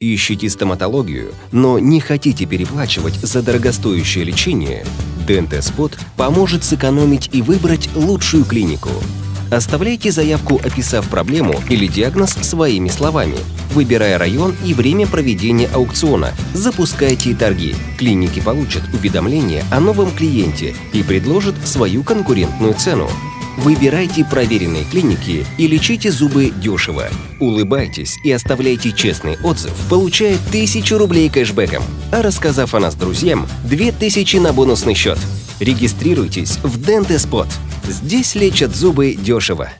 Ищите стоматологию, но не хотите переплачивать за дорогостоящее лечение? Дентеспот поможет сэкономить и выбрать лучшую клинику. Оставляйте заявку, описав проблему или диагноз своими словами, выбирая район и время проведения аукциона. Запускайте торги. Клиники получат уведомление о новом клиенте и предложат свою конкурентную цену. Выбирайте проверенные клиники и лечите зубы дешево. Улыбайтесь и оставляйте честный отзыв, получая 1000 рублей кэшбэком. А рассказав о нас друзьям, 2000 на бонусный счет. Регистрируйтесь в Dentespot. Здесь лечат зубы дешево.